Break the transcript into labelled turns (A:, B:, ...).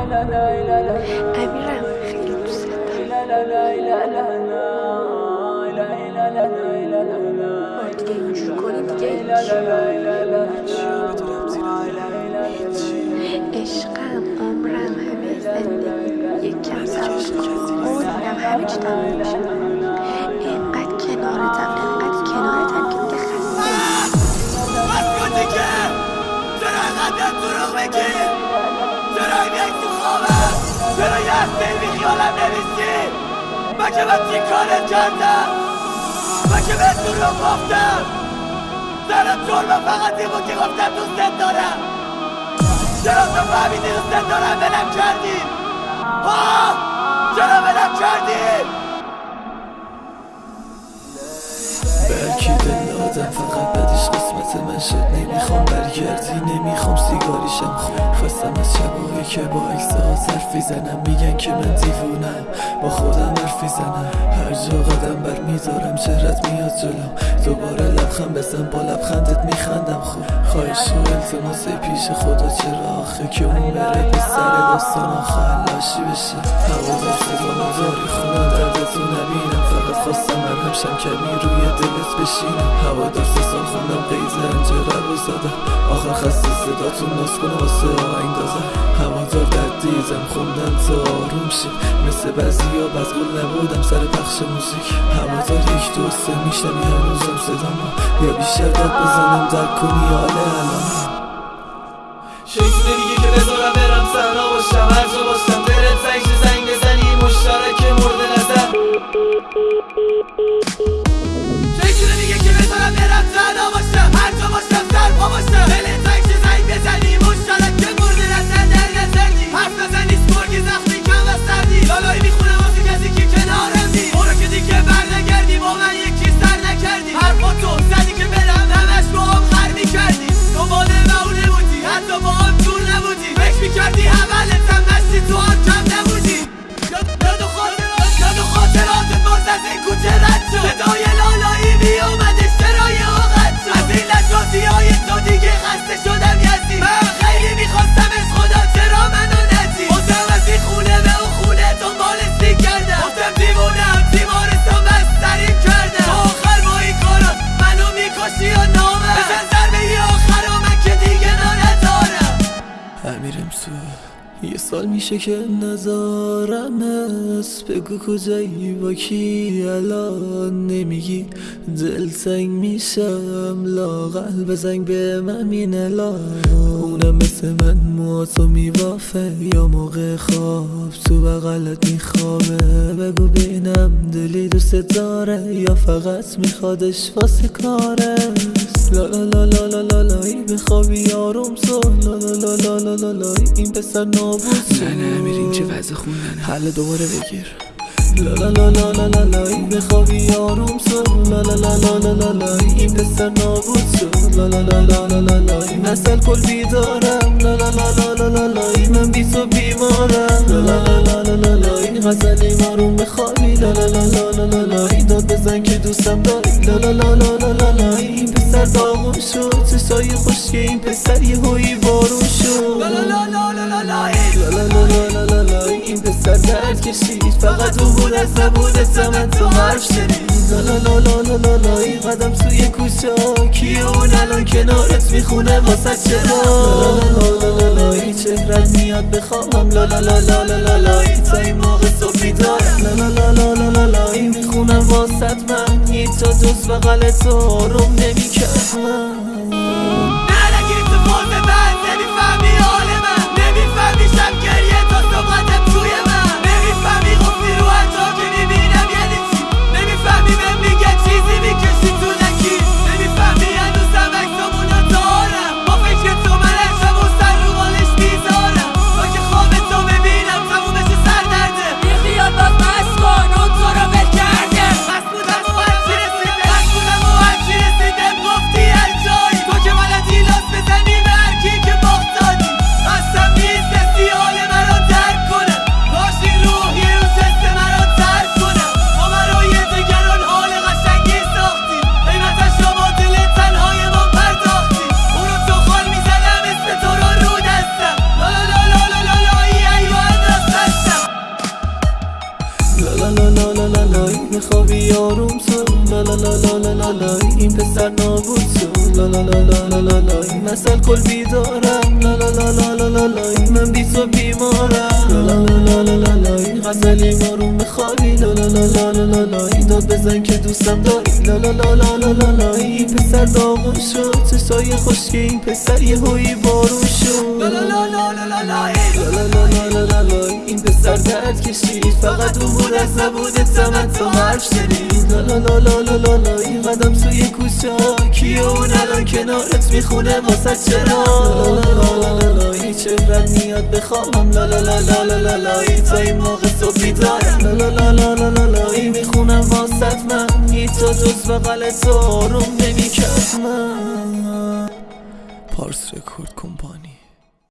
A: امیرم خیلی دوست دارم دیگه اینجور کنی دیگه عشقم عمرم همه زندگی یک کن قولم همه چی تموم میشه اینقدر کنارتم اینقدر کنارتم که دیگه خسته
B: کن دیگه چرا اینقدر دروغ میگی هفته بی خیالم نمیسی مگه من چی کارت کردم مگه به دروغ گفتم. سر جرم فقط این بود که گفتم دوستت دارم. چرا تو فهمیدی دوستت دارم؟ ولم کردی. ها چرا ولم کردی؟
C: برکی دل آدم فقط قسمت من شد نمی‌خوام برگردی نمی‌خوام سیگاریشم خود خواستم از شبایی که با اکسا حرفی زنم میگن که من دیوونم با خودم حرفی زنم هر جا قدم بر می‌ذارم چهرت میاد جلوم دوباره لبخند بزن با لبخندت میخندم. خوب خواهش و التماس پیش خدا. چرا آخه که اون بره به سر داستان آخر لاشی بشه؟ هوا صدا داری خونم دردتو نبینم فقط خواستم من همشم کمی روی دلت بشینم. هوا در سه سال خوندم قیز انجره رو زدم آخر خسته صداتون ناز کنه واسه آهنگ دازم هوا دار در دیدم خوندم تا آروم شد مثل بعضی ها بزگل نبودم سر پخش موزیک. هوا دار یک دو سه میشم یه هنوزم صدام. یا بیشتر داد بزنم در کنی حاله الان. شیطونه دیگه که بذارم برم سنا باشم. هر جا باشم دلت زنگ estoy en سال میشه که نزارم است بگو کجایی با کی الان نمیگی دل تنگ میشم لاغل بزنگ به من الان اونم مثل من مواتو میبافه یا موقع خواب تو بغلت میخوابه بگو بینم دلی دوست داره یا فقط میخوادش واسه کاره لا لا لا لا لا لا لایی بخوابی آروم سو لا لا لا لا لا لا این پسر نابود
D: نه نه امیر این چه وضع خوندنه
C: حل دوباره بگیر لا لا لا لا لا لا لایی بخوابی آروم سو لا لا لا لا لا لا لایی این پسر نابود شد لا لا لا لا لا لا لایی نسل کل بیدارم لا لا لا لا لا لا لایی من بی تو بیمارم لا لا لا لا لا لا لایی غزلی مارون بخوابی لا لا لا لا لا لا لایی داد بزن که دوستم داری لا لا لا لا لا لا لایی این پسر داغون شد چشای خوشگه این پسر یه هوی بارون شد
B: لا لا لا لا لا
C: کشید فقط او بود از نبود سمت تو حرف لا لا لا لا ای قدم سوی کوچا کیه اون الان کنارت می‌خونه واسه چرا لا لالا این چهرت میاد بخوابم لا لا لا ای تا این موقع لا لا لا لا لا این می‌خونم واسه من
B: هیچ جز و تو حرام نمی‌کنه
C: خوابی آروم تو لا لا لا لا لا لا لا این پسر نابود تو لا لا لا لا لا لا لا مثل کل بیدارم لا لا لا لا لا لا لا من بی تو بیمارم لا لا لا لا لا لا لا غزلی آروم خوابی لا لا لا لا لا لا لا داد بزن که دوستم داری لا لا لا لا لا لا لا این پسر داغون شد چشای خوشگه این پسر یه هوی بارون شد
B: لا لا لا لا لا لا لا
C: لا لا لا لا لا لا این پسر درد کشید فقط اون لحظه بود سمت تو حرف شنید لا لا لا لا لا لا این قدم سوی کوچا کیه اون الان کنارت می‌خونه واسه چرا لا لا لا لا لا هیچ افرد میاد بخوابم لا لا لا لا لا لا این تا این موقع تو بیدارم لا لا لا لا لا لا این می‌خونم واسه من هیچ تا جز بغل تو آروم نمی‌کرد من پارس رکورد کمپانی